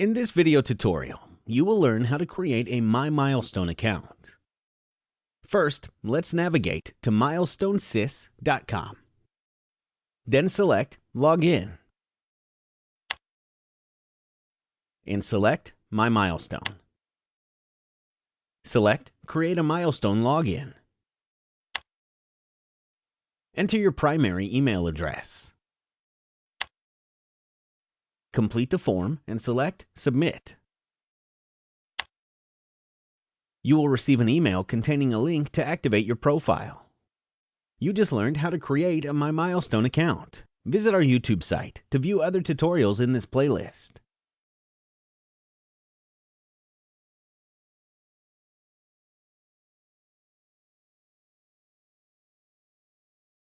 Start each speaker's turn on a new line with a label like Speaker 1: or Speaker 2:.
Speaker 1: In this video tutorial, you will learn how to create a My Milestone account. First, let's navigate to milestonesys.com. Then select Login and select My Milestone. Select Create a Milestone Login. Enter your primary email address. Complete the form and select Submit. You will receive an email containing a link to activate your profile. You just learned how to create a My Milestone account. Visit our YouTube site to view other tutorials in this playlist.